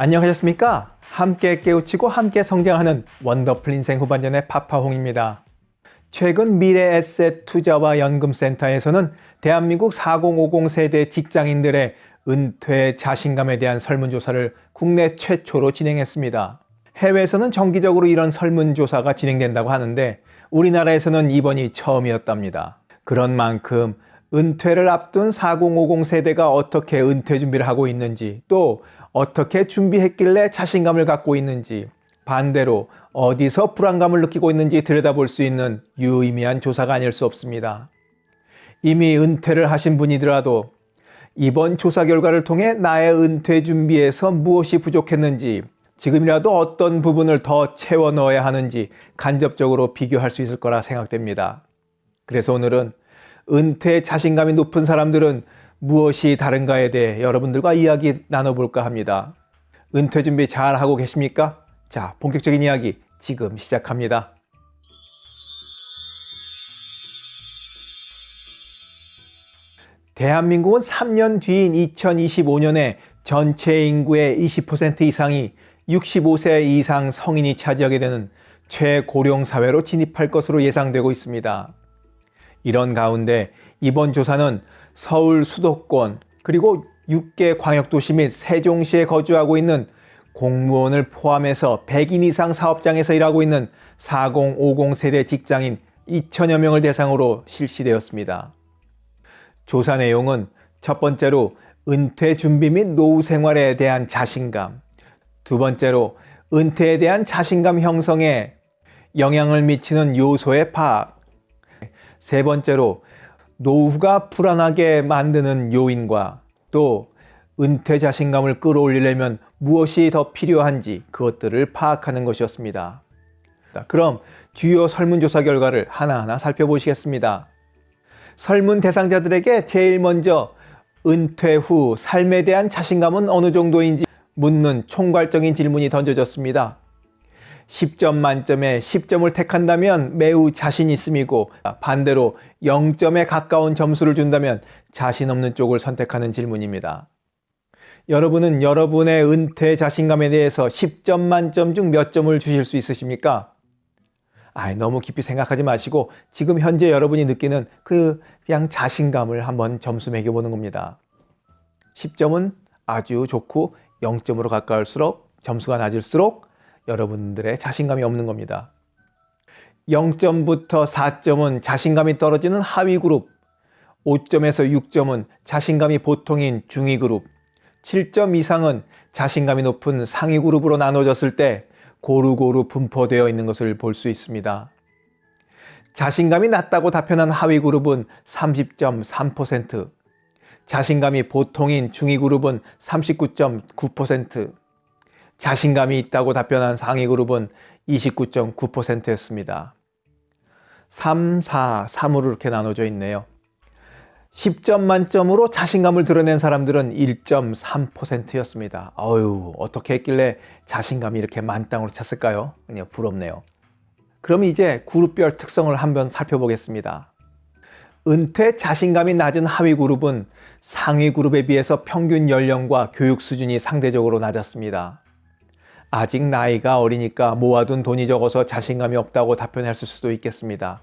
안녕하셨습니까? 함께 깨우치고 함께 성장하는 원더풀 인생 후반전의 파파홍입니다. 최근 미래에셋 투자와 연금센터에서는 대한민국 4050 세대 직장인들의 은퇴 자신감에 대한 설문조사를 국내 최초로 진행했습니다. 해외에서는 정기적으로 이런 설문조사가 진행된다고 하는데 우리나라에서는 이번이 처음이었답니다. 그런 만큼 은퇴를 앞둔 4050 세대가 어떻게 은퇴 준비를 하고 있는지 또 어떻게 준비했길래 자신감을 갖고 있는지 반대로 어디서 불안감을 느끼고 있는지 들여다볼 수 있는 유의미한 조사가 아닐 수 없습니다. 이미 은퇴를 하신 분이더라도 이번 조사 결과를 통해 나의 은퇴 준비에서 무엇이 부족했는지 지금이라도 어떤 부분을 더 채워 넣어야 하는지 간접적으로 비교할 수 있을 거라 생각됩니다. 그래서 오늘은 은퇴 자신감이 높은 사람들은 무엇이 다른가에 대해 여러분들과 이야기 나눠볼까 합니다. 은퇴 준비 잘 하고 계십니까? 자, 본격적인 이야기 지금 시작합니다. 대한민국은 3년 뒤인 2025년에 전체 인구의 20% 이상이 65세 이상 성인이 차지하게 되는 최고령 사회로 진입할 것으로 예상되고 있습니다. 이런 가운데 이번 조사는 서울 수도권 그리고 6개 광역도시 및 세종시에 거주하고 있는 공무원을 포함해서 100인 이상 사업장에서 일하고 있는 4050 세대 직장인 2천여 명을 대상으로 실시되었습니다. 조사 내용은 첫 번째로 은퇴 준비 및 노후 생활에 대한 자신감, 두 번째로 은퇴에 대한 자신감 형성에 영향을 미치는 요소의 파악, 세 번째로 노후가 불안하게 만드는 요인과 또 은퇴 자신감을 끌어올리려면 무엇이 더 필요한지 그것들을 파악하는 것이었습니다. 그럼 주요 설문조사 결과를 하나하나 살펴보시겠습니다. 설문 대상자들에게 제일 먼저 은퇴 후 삶에 대한 자신감은 어느 정도인지 묻는 총괄적인 질문이 던져졌습니다. 10점 만점에 10점을 택한다면 매우 자신 있음이고 반대로 0점에 가까운 점수를 준다면 자신 없는 쪽을 선택하는 질문입니다. 여러분은 여러분의 은퇴 자신감에 대해서 10점 만점 중 몇 점을 주실 수 있으십니까? 아, 너무 깊이 생각하지 마시고 지금 현재 여러분이 느끼는 그 그냥 자신감을 한번 점수 매겨보는 겁니다. 10점은 아주 좋고 0점으로 가까울수록 점수가 낮을수록 여러분들의 자신감이 없는 겁니다. 0점부터 4점은 자신감이 떨어지는 하위 그룹, 5점에서 6점은 자신감이 보통인 중위 그룹, 7점 이상은 자신감이 높은 상위 그룹으로 나눠졌을 때 고루고루 분포되어 있는 것을 볼 수 있습니다. 자신감이 낮다고 답변한 하위 그룹은 30.3%, 자신감이 보통인 중위 그룹은 39.9%, 자신감이 있다고 답변한 상위 그룹은 29.9%였습니다. 3, 4, 3으로 이렇게 나눠져 있네요. 10점 만점으로 자신감을 드러낸 사람들은 1.3%였습니다. 어휴, 어떻게 했길래 자신감이 이렇게 만땅으로 찼을까요? 그냥 부럽네요. 그럼 이제 그룹별 특성을 한번 살펴보겠습니다. 은퇴 자신감이 낮은 하위 그룹은 상위 그룹에 비해서 평균 연령과 교육 수준이 상대적으로 낮았습니다. 아직 나이가 어리니까 모아둔 돈이 적어서 자신감이 없다고 답변했을 수도 있겠습니다.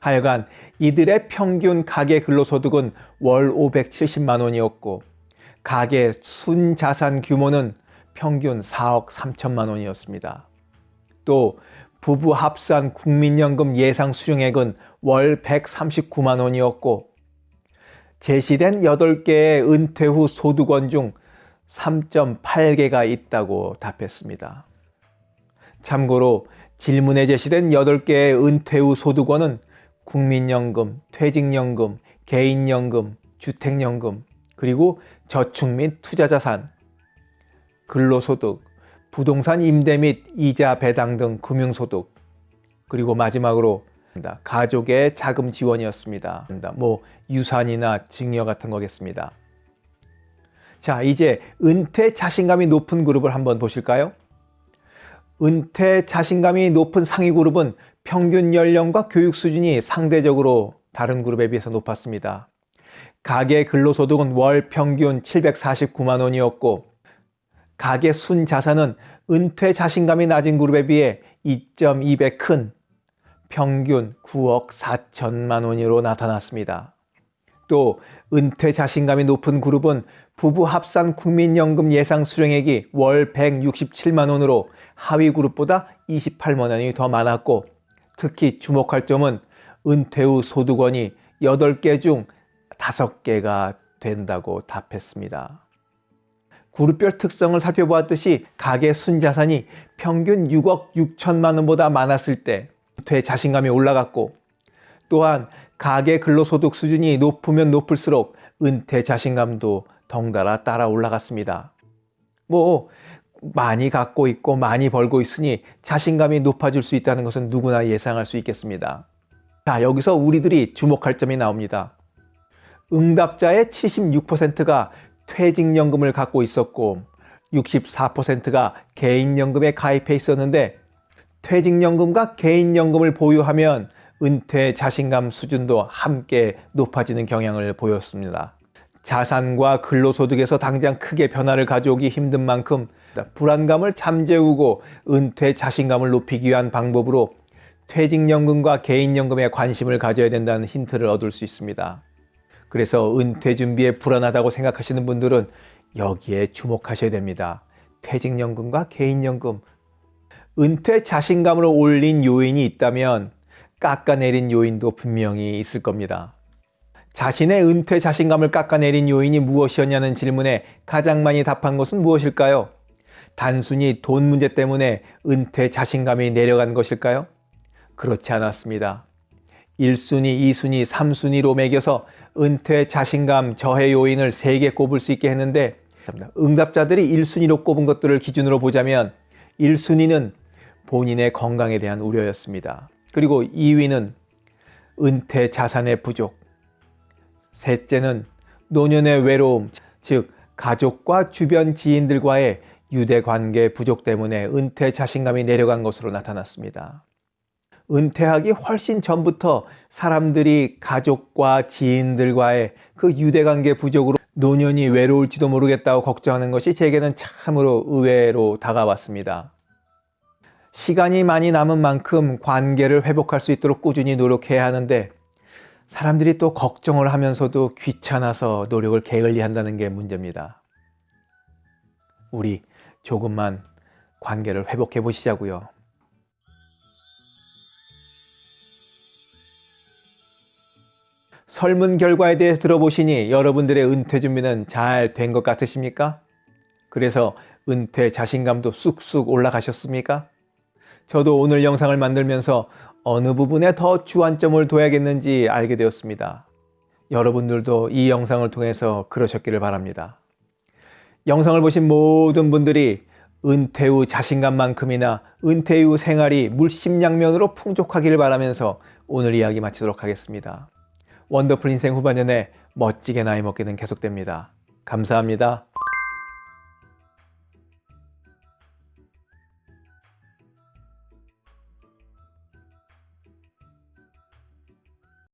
하여간 이들의 평균 가계 근로소득은 월 570만 원이었고 가계 순자산 규모는 평균 4억 3천만 원이었습니다. 또 부부 합산 국민연금 예상 수령액은 월 139만 원이었고 제시된 8개의 은퇴 후 소득원 중 3.8개가 있다고 답했습니다. 참고로 질문에 제시된 8개의 은퇴 후 소득원은 국민연금, 퇴직연금, 개인연금, 주택연금, 그리고 저축 및 투자자산, 근로소득, 부동산 임대 및 이자 배당 등 금융소득, 그리고 마지막으로 가족의 자금 지원이었습니다. 뭐 유산이나 증여 같은 거겠습니다. 자, 이제 은퇴 자신감이 높은 그룹을 한번 보실까요? 은퇴 자신감이 높은 상위 그룹은 평균 연령과 교육 수준이 상대적으로 다른 그룹에 비해서 높았습니다. 가계 근로소득은 월 평균 749만 원이었고 가계 순 자산은 은퇴 자신감이 낮은 그룹에 비해 2.2배 큰 평균 9억 4천만 원으로 나타났습니다. 또 은퇴 자신감이 높은 그룹은 부부 합산 국민연금 예상 수령액이 월 167만 원으로 하위 그룹보다 28만 원이 더 많았고 특히 주목할 점은 은퇴 후 소득원이 8개 중 5개가 된다고 답했습니다. 그룹별 특성을 살펴보았듯이 가계 순자산이 평균 6억 6천만 원보다 많았을 때 은퇴 자신감이 올라갔고 또한 가계 근로소득 수준이 높으면 높을수록 은퇴 자신감도 덩달아 따라 올라갔습니다. 뭐 많이 갖고 있고 많이 벌고 있으니 자신감이 높아질 수 있다는 것은 누구나 예상할 수 있겠습니다. 자, 여기서 우리들이 주목할 점이 나옵니다. 응답자의 76%가 퇴직연금을 갖고 있었고 64%가 개인연금에 가입해 있었는데 퇴직연금과 개인연금을 보유하면 은퇴 자신감 수준도 함께 높아지는 경향을 보였습니다. 자산과 근로소득에서 당장 크게 변화를 가져오기 힘든 만큼 불안감을 잠재우고 은퇴 자신감을 높이기 위한 방법으로 퇴직연금과 개인연금에 관심을 가져야 된다는 힌트를 얻을 수 있습니다. 그래서 은퇴 준비에 불안하다고 생각하시는 분들은 여기에 주목하셔야 됩니다. 퇴직연금과 개인연금. 은퇴 자신감을 올린 요인이 있다면 깎아내린 요인도 분명히 있을 겁니다. 자신의 은퇴 자신감을 깎아내린 요인이 무엇이었냐는 질문에 가장 많이 답한 것은 무엇일까요? 단순히 돈 문제 때문에 은퇴 자신감이 내려간 것일까요? 그렇지 않았습니다. 1순위, 2순위, 3순위로 매겨서 은퇴 자신감 저해 요인을 3개 꼽을 수 있게 했는데 응답자들이 1순위로 꼽은 것들을 기준으로 보자면 1순위는 본인의 건강에 대한 우려였습니다. 그리고 2위는 은퇴 자산의 부족. 셋째는 노년의 외로움, 즉 가족과 주변 지인들과의 유대 관계 부족 때문에 은퇴 자신감이 내려간 것으로 나타났습니다. 은퇴하기 훨씬 전부터 사람들이 가족과 지인들과의 그 유대관계 부족으로 노년이 외로울지도 모르겠다고 걱정하는 것이 제게는 참으로 의외로 다가왔습니다. 시간이 많이 남은 만큼 관계를 회복할 수 있도록 꾸준히 노력해야 하는데 사람들이 또 걱정을 하면서도 귀찮아서 노력을 게을리 한다는 게 문제입니다. 우리 조금만 관계를 회복해 보시자고요. 설문 결과에 대해 들어보시니 여러분들의 은퇴 준비는 잘 된 것 같으십니까? 그래서 은퇴 자신감도 쑥쑥 올라가셨습니까? 저도 오늘 영상을 만들면서 어느 부분에 더 주안점을 둬야겠는지 알게 되었습니다. 여러분들도 이 영상을 통해서 그러셨기를 바랍니다. 영상을 보신 모든 분들이 은퇴 후 자신감만큼이나 은퇴 후 생활이 물심양면으로 풍족하기를 바라면서 오늘 이야기 마치도록 하겠습니다. 원더풀 인생 후반년에 멋지게 나이 먹기는 계속됩니다. 감사합니다.